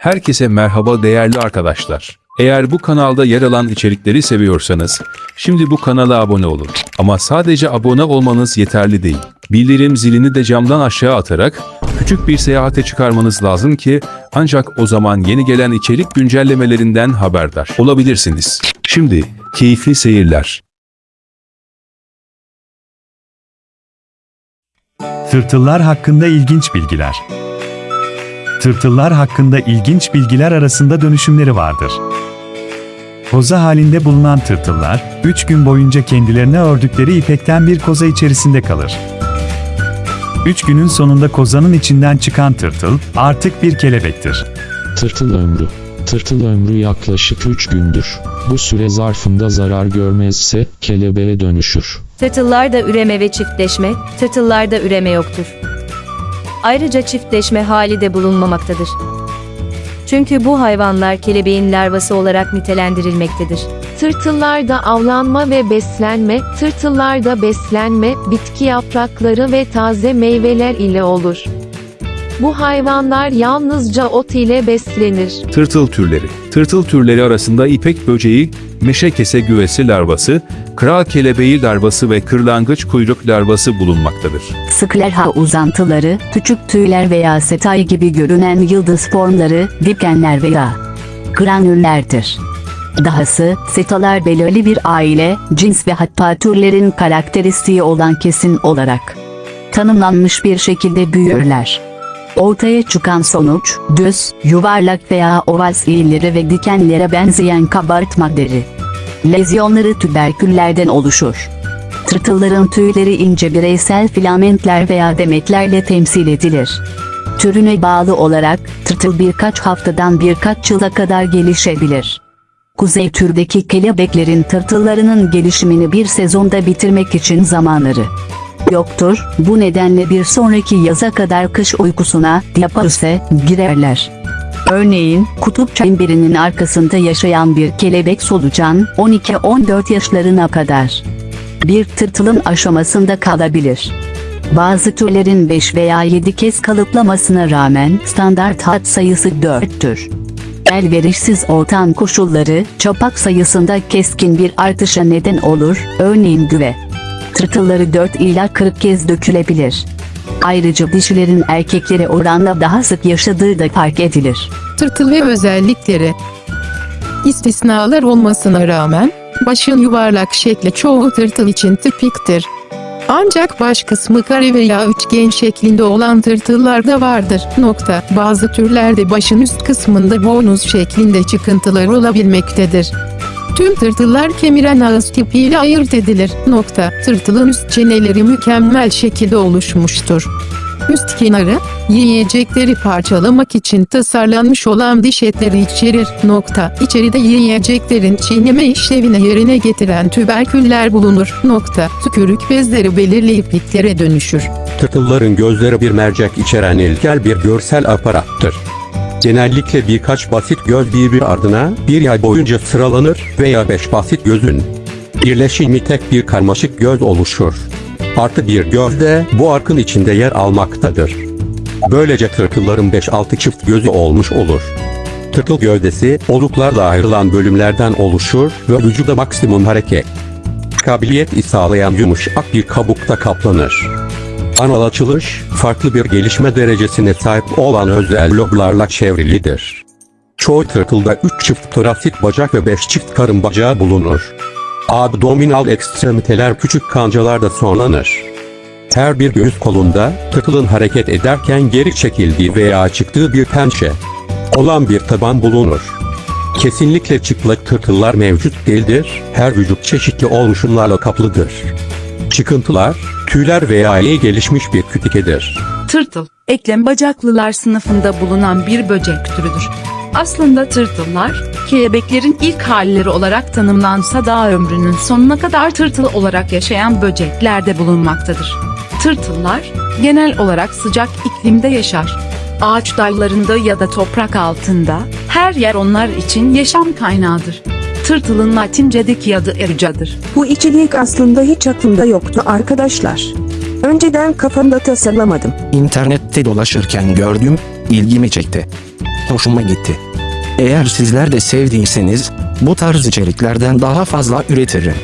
Herkese merhaba değerli arkadaşlar. Eğer bu kanalda yer alan içerikleri seviyorsanız, şimdi bu kanala abone olun. Ama sadece abone olmanız yeterli değil. Bildirim zilini de camdan aşağı atarak küçük bir seyahate çıkarmanız lazım ki ancak o zaman yeni gelen içerik güncellemelerinden haberdar olabilirsiniz. Şimdi keyifli seyirler. Tırtıllar hakkında ilginç bilgiler. Tırtıllar hakkında ilginç bilgiler arasında dönüşümleri vardır. Koza halinde bulunan tırtıllar, 3 gün boyunca kendilerine ördükleri ipekten bir koza içerisinde kalır. 3 günün sonunda kozanın içinden çıkan tırtıl, artık bir kelebektir. Tırtıl ömrü. Tırtıl ömrü yaklaşık 3 gündür. Bu süre zarfında zarar görmezse kelebeğe dönüşür. Tırtıllarda üreme ve çiftleşme, tırtıllarda üreme yoktur. Ayrıca çiftleşme hali de bulunmamaktadır. Çünkü bu hayvanlar kelebeğin larvası olarak nitelendirilmektedir. Tırtıllarda avlanma ve beslenme, tırtıllarda beslenme, bitki yaprakları ve taze meyveler ile olur. Bu hayvanlar yalnızca ot ile beslenir. Tırtıl türleri. Tırtıl türleri arasında ipek böceği, meşe kese güvesi larvası, kral kelebeği larvası ve kırlangıç kuyruk larvası bulunmaktadır. Sklerha uzantıları, küçük tüyler veya setay gibi görünen yıldız formları, dikenler veya granüllerdir. Dahası, setalar belirli bir aile, cins ve hatta türlerin karakteristiği olan kesin olarak tanımlanmış bir şekilde büyürler. Ortaya çıkan sonuç, düz, yuvarlak veya oval eğilleri ve dikenlere benzeyen kabartma deri. Lezyonları tüberküllerden oluşur. Tırtılların tüyleri ince bireysel filamentler veya demetlerle temsil edilir. Türüne bağlı olarak, tırtıl birkaç haftadan birkaç yıla kadar gelişebilir. Kuzey türdeki kelebeklerin tırtıllarının gelişimini bir sezonda bitirmek için zamanları yoktur. Bu nedenle bir sonraki yaza kadar kış uykusuna, diapause, girerler. Örneğin, kutup çemberinin arkasında yaşayan bir kelebek solucan, 12-14 yaşlarına kadar bir tırtılın aşamasında kalabilir. Bazı türlerin 5 veya 7 kez kalıplamasına rağmen standart hat sayısı 4'tür. Elverişsiz ortam koşulları, çapak sayısında keskin bir artışa neden olur, örneğin güve. Tırtılları 4 ila 40 kez dökülebilir. Ayrıca dişilerin erkeklere oranla daha sık yaşadığı da fark edilir. tırtıl ve özellikleri. İstisnalar olmasına rağmen, başın yuvarlak şekli çoğu tırtıl için tipiktir. Ancak baş kısmı kare veya üçgen şeklinde olan tırtıllar da vardır. Nokta. Bazı türlerde başın üst kısmında bonus şeklinde çıkıntılar olabilmektedir. Tüm tırtıllar kemiren ağız tipiyle ayırt edilir. Nokta. Tırtılın üst çeneleri mükemmel şekilde oluşmuştur. Üst kenarı, yiyecekleri parçalamak için tasarlanmış olan diş etleri içerir. Nokta. İçeride yiyeceklerin çiğneme işlevini yerine getiren tüberküller bulunur. Nokta. Tükürük bezleri belirli ipliklere dönüşür. Tırtılların gözleri bir mercek içeren ilkel bir görsel aparattır. Genellikle birkaç basit göz birbiri ardına bir yay boyunca sıralanır veya beş basit gözün birleşimi tek bir karmaşık göz oluşur. Artı bir göz de bu arkın içinde yer almaktadır. Böylece tırtılların 5-6 çift gözü olmuş olur. Tırtıl gövdesi oluklarla ayrılan bölümlerden oluşur ve vücuda maksimum hareket kabiliyet sağlayan yumuşak bir kabukta kaplanır. Anal açılış, farklı bir gelişme derecesine sahip olan özel loblarla çevrilidir. Çoğu tırtılda 3 çift torasit bacak ve 5 çift karın bacağı bulunur. Abdominal ekstremiteler küçük kancalarda sonlanır. Her bir göğüs kolunda, tırtılın hareket ederken geri çekildiği veya çıktığı bir pençe olan bir taban bulunur. Kesinlikle çıplak tırtıllar mevcut değildir, her vücut çeşitli oluşumlarla kaplıdır. Çıkıntılar, tüyler veya iyi gelişmiş bir kütikedir. Tırtıl, eklem bacaklılar sınıfında bulunan bir böcek türüdür. Aslında tırtıllar, kelebeklerin ilk halleri olarak tanımlansa da ömrünün sonuna kadar tırtıl olarak yaşayan böceklerde bulunmaktadır. Tırtıllar, genel olarak sıcak iklimde yaşar. Ağaç dallarında ya da toprak altında, her yer onlar için yaşam kaynağıdır. Tırtılın Latince'deki adı ericadır. Bu içerik aslında hiç aklımda yoktu arkadaşlar. Önceden kafamda tasarlamadım. İnternette dolaşırken gördüm, ilgimi çekti. hoşuma gitti. Eğer sizler de sevdiyseniz bu tarz içeriklerden daha fazla üretirim.